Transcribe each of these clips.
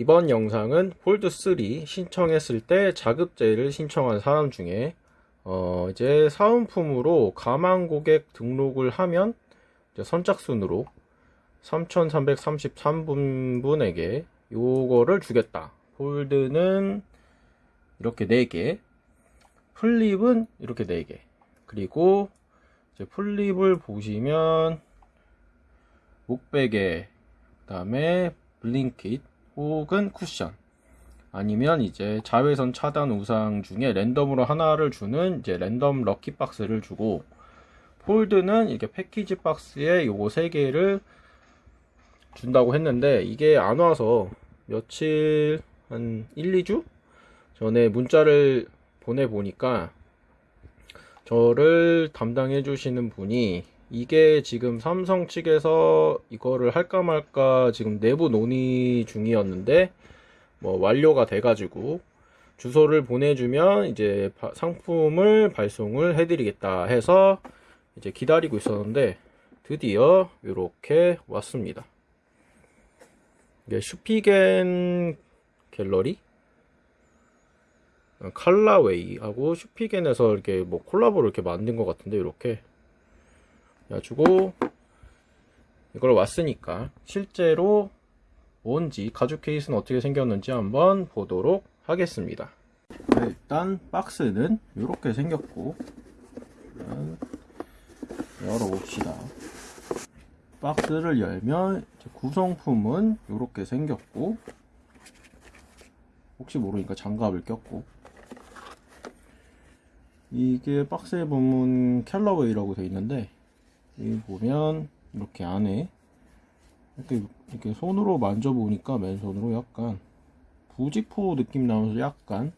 이번 영상은 폴드3 신청했을 때 자급제를 신청한 사람 중에 어 이제 사은품으로 가망 고객 등록을 하면 선착순으로 3333분에게 요거를 주겠다. 폴드는 이렇게 4개, 플립은 이렇게 4개. 그리고 이제 플립을 보시면 목베개, 그 다음에 블링킷 혹은 쿠션. 아니면 이제 자외선 차단 우상 중에 랜덤으로 하나를 주는 이제 랜덤 럭키 박스를 주고 폴드는 이렇게 패키지 박스에 요거 세 개를 준다고 했는데 이게 안 와서 며칠 한 1, 2주 전에 문자를 보내 보니까 저를 담당해 주시는 분이 이게 지금 삼성 측에서 이거를 할까 말까 지금 내부 논의 중이었는데 뭐 완료가 돼가지고 주소를 보내주면 이제 바- 상품을 발송을 해드리겠다 해서 이제 기다리고 있었는데 드디어 이렇게 왔습니다. 이게 슈피겐 갤러리 어, 칼라웨이하고 슈피겐에서 이렇게 뭐 콜라보를 이렇게 만든 것 같은데 이렇게 그래가지고 이걸 왔으니까 실제로 뭔지 가죽 케이스는 어떻게 생겼는지 한번 보도록 하겠습니다. 네, 일단 박스는 이렇게 생겼고 열어봅시다. 박스를 열면 구성품은 이렇게 생겼고 혹시 모르니까 장갑을 꼈고. 이게 박스에 보면 캘러웨이라고 되어 있는데 여기 보면 이렇게 안에 이렇게, 이렇게 손으로 만져보니까 맨손으로 약간 부직포 느낌 나면서 약간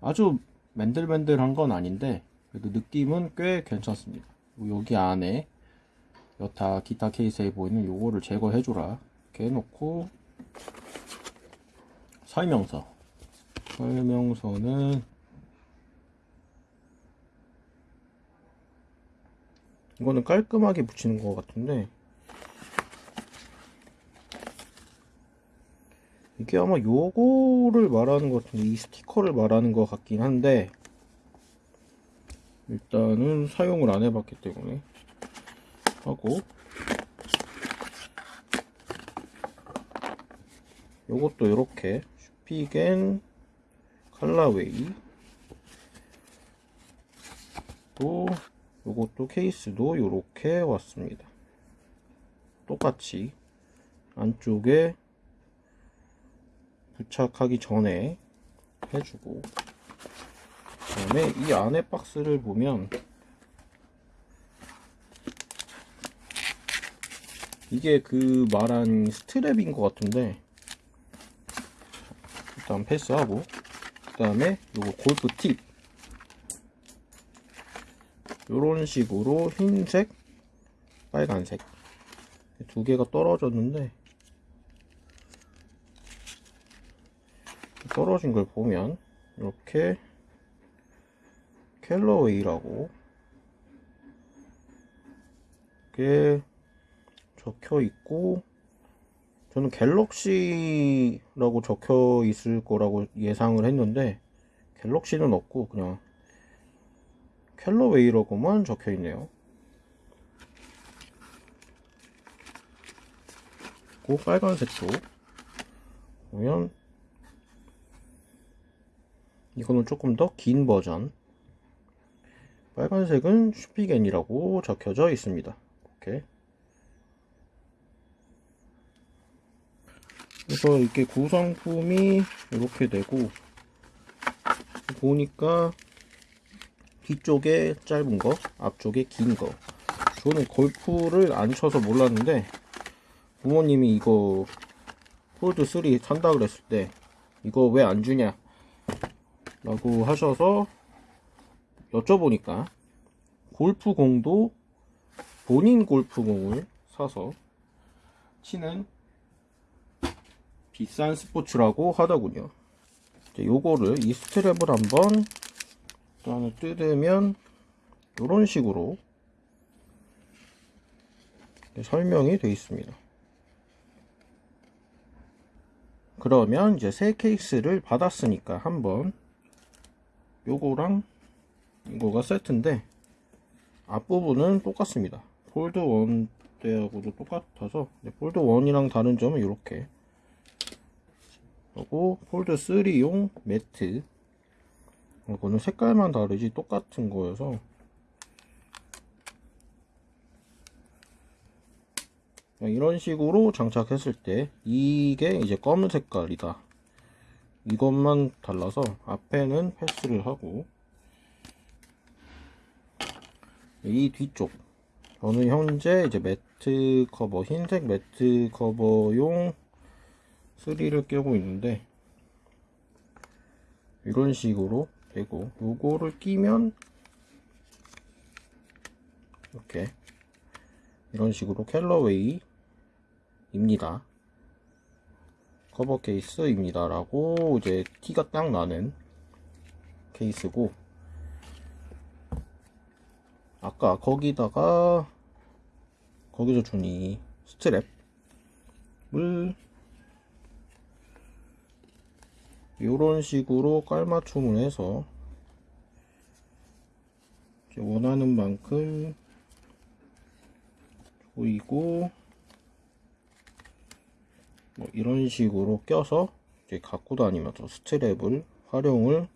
아주 맨들맨들한 건 아닌데 그래도 느낌은 꽤 괜찮습니다. 여기 안에 여타 기타 케이스에 보이는 요거를 제거해줘라. 이렇게 해놓고 설명서. 설명서는 이거는 깔끔하게 붙이는 것 같은데. 이게 아마 요거를 말하는 것 같은데 이 스티커를 말하는 것 같긴 한데 일단은 사용을 안 해봤기 때문에 하고. 요것도 이렇게. 슈피겐 칼라웨이. 또 요것도 케이스도 이렇게 왔습니다. 똑같이 안쪽에 부착하기 전에 해주고 그 다음에 이 안에 박스를 보면 이게 그 말한 스트랩인 것 같은데 일단 패스하고 그 다음에 요거 골프 팁 요런 식으로 흰색 빨간색. 두 개가 떨어졌는데 떨어진 걸 보면 이렇게 캘러웨이라고 이게 적혀 있고 저는 갤럭시라고 적혀 있을 거라고 예상을 했는데 갤럭시는 없고 그냥 캘러웨이라고만 적혀 있네요. 그 빨간색도 보면 이거는 조금 더 긴 버전 빨간색은 슈피겐이라고 적혀져 있습니다. 이렇게 그래서 이렇게 구성품이 이렇게 되고 보니까 뒤쪽에 짧은 거 앞쪽에 긴거 저는 골프를 안 쳐서 몰랐는데 부모님이 이거 폴드 3 산다 그랬을 때 이거 왜 안 주냐 라고 하셔서 여쭤보니까 골프공도 본인 골프공을 사서 치는 비싼 스포츠라고 하더군요. 이제 요거를 이 스트랩을 한번 또 하나 뜯으면 이런 식으로 설명이 되어 있습니다. 그러면 이제 새 케이스를 받았으니까 한번 요거랑 이거가 세트인데 앞부분은 똑같습니다. 폴드 1 때하고도 똑같아서 네, 폴드 1이랑 다른 점은 이렇게 그리고 폴드 3용 매트 이거는 색깔만 다르지 똑같은 거여서. 이런 식으로 장착했을 때 이게 이제 검은 색깔이다. 이것만 달라서 앞에는 패스를 하고 이 뒤쪽. 저는 현재 이제 매트 커버 흰색 매트 커버용 3를 끼고 있는데 이런 식으로 되고 요거를 끼면 이렇게 이런 식으로 캘러웨이 입니다. 커버 케이스입니다. 라고 이제 티가 딱 나는 케이스고 아까 거기다가 거기서 준 이 스트랩을 이런 식으로 깔맞춤을 해서 원하는 만큼 조이고 뭐 이런 식으로 껴서 이제 갖고 다니면서 스트랩을 활용을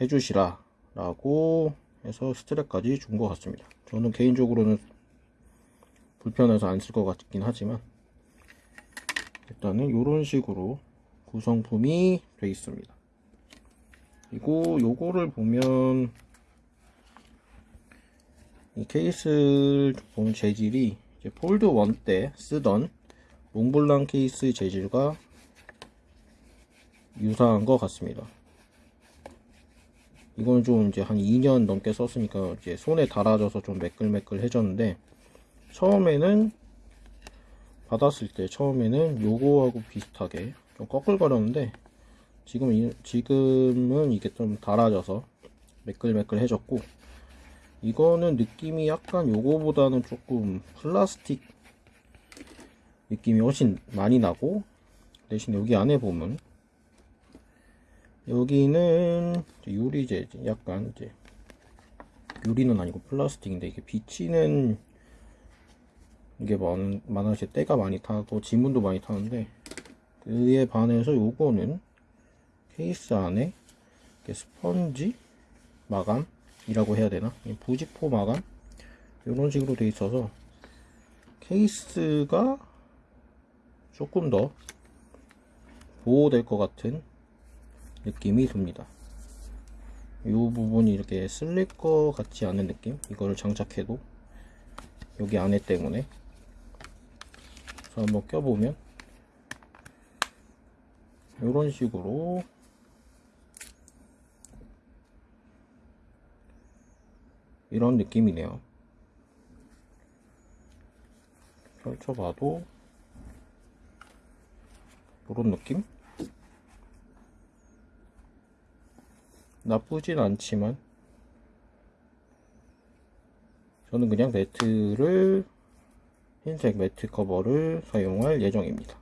해주시라 라고 해서 스트랩까지 준 것 같습니다. 저는 개인적으로는 불편해서 안 쓸 것 같긴 하지만 일단은 이런 식으로 구성품이 되어 있습니다 그리고 요거를 보면 이 케이스 보면 재질이 폴드 1 때 쓰던 몽블랑 케이스 재질과 유사한 것 같습니다. 이건 좀 이제 한 2년 넘게 썼으니까 이제 손에 달아져서 좀 매끌매끌해졌는데 처음에는 받았을 때 처음에는 요거하고 비슷하게 좀 꺼끌거렸는데 지금 지금은 이게 좀 달아져서 매끌매끌해졌고 이거는 느낌이 약간 요거보다는 조금 플라스틱 느낌이 훨씬 많이 나고 대신 여기 안에 보면 여기는 유리재 약간 이제 유리는 아니고 플라스틱인데 이게 비치는 이게 많, 많아서 때가 많이 타고 지문도 많이 타는데 그에 반해서 요거는 케이스 안에 스펀지 마감이라고 해야 되나 부직포 마감 이런 식으로 돼 있어서 케이스가 조금 더 보호될 것 같은 느낌이 듭니다. 이 부분이 이렇게 쓸릴 것 같지 않은 느낌? 이거를 장착해도 여기 안에 때문에 그래서 한번 껴보면 이런 식으로 이런 느낌이네요. 펼쳐봐도 이런 느낌? 나쁘진 않지만 저는 그냥 매트를 흰색 매트 커버를 사용할 예정입니다.